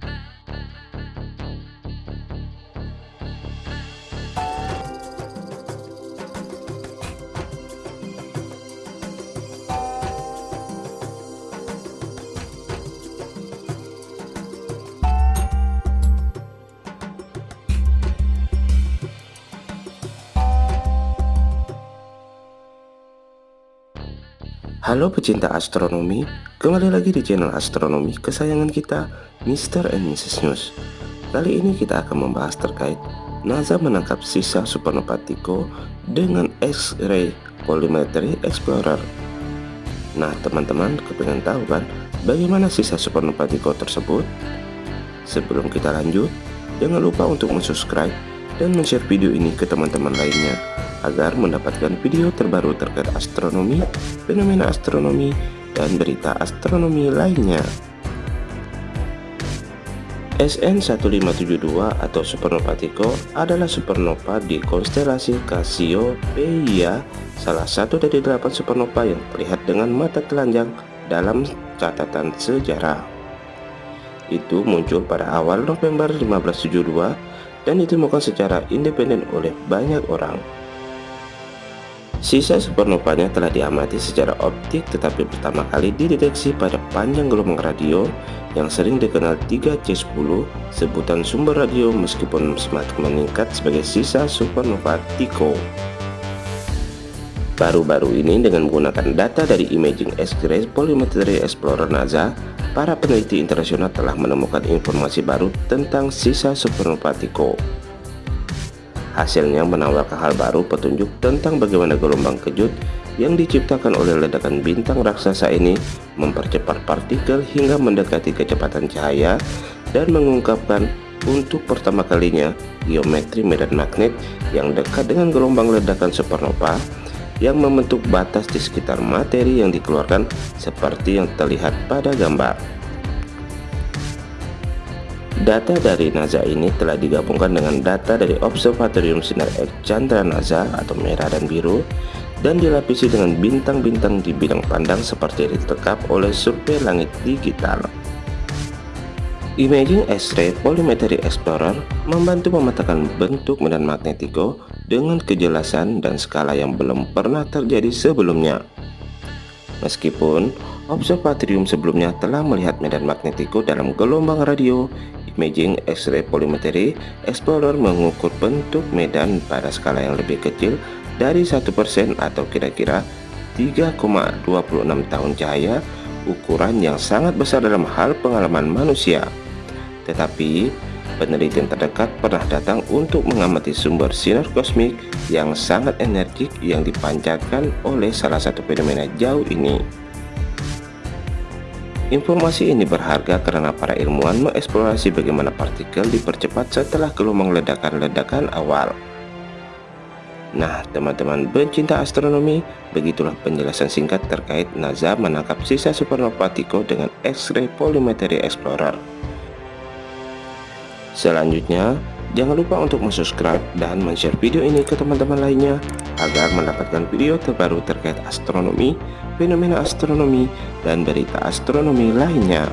Bye. Halo pecinta astronomi, kembali lagi di channel astronomi kesayangan kita, Mr. and Mrs. News. Kali ini kita akan membahas terkait NASA menangkap sisa supernova Tycho dengan X-ray Polymetry Explorer. Nah, teman-teman kepengen tahu kan bagaimana sisa supernova Tycho tersebut? Sebelum kita lanjut, jangan lupa untuk subscribe dan share video ini ke teman-teman lainnya agar mendapatkan video terbaru terkait astronomi, fenomena astronomi, dan berita astronomi lainnya. SN1572 atau supernova Tycho adalah supernova di konstelasi Cassiopeia, salah satu dari delapan supernova yang terlihat dengan mata telanjang dalam catatan sejarah. Itu muncul pada awal November 1572 dan ditemukan secara independen oleh banyak orang. Sisa supernovanya telah diamati secara optik tetapi pertama kali dideteksi pada panjang gelombang radio yang sering dikenal 3C10 sebutan sumber radio meskipun semakin meningkat sebagai sisa supernova Tycho. Baru-baru ini dengan menggunakan data dari Imaging X-ray Polymetry Explorer NASA, para peneliti internasional telah menemukan informasi baru tentang sisa supernova Tycho. Hasilnya menawarkan hal baru petunjuk tentang bagaimana gelombang kejut yang diciptakan oleh ledakan bintang raksasa ini mempercepat partikel hingga mendekati kecepatan cahaya dan mengungkapkan untuk pertama kalinya geometri medan magnet yang dekat dengan gelombang ledakan supernova yang membentuk batas di sekitar materi yang dikeluarkan seperti yang terlihat pada gambar. Data dari NASA ini telah digabungkan dengan data dari Observatorium Sinar X Chandra NASA atau merah dan biru dan dilapisi dengan bintang-bintang di bidang pandang seperti ditekap oleh survei langit digital. Imaging X-ray Polymetry Explorer membantu memetakan bentuk medan magnetiko dengan kejelasan dan skala yang belum pernah terjadi sebelumnya. Meskipun observatorium sebelumnya telah melihat medan magnetiko dalam gelombang radio, Imaging X-ray Polymetry Explorer mengukur bentuk medan pada skala yang lebih kecil dari 1% atau kira-kira 3,26 tahun cahaya ukuran yang sangat besar dalam hal pengalaman manusia tetapi penelitian terdekat pernah datang untuk mengamati sumber sinar kosmik yang sangat energik yang dipancarkan oleh salah satu fenomena jauh ini Informasi ini berharga karena para ilmuwan mengeksplorasi bagaimana partikel dipercepat setelah gelombang ledakan-ledakan awal. Nah, teman-teman pencinta astronomi, begitulah penjelasan singkat terkait NASA menangkap sisa supernova Tycho dengan X-ray Polymetry Explorer. Selanjutnya, jangan lupa untuk subscribe dan share video ini ke teman-teman lainnya agar mendapatkan video terbaru terkait astronomi, fenomena astronomi, dan berita astronomi lainnya.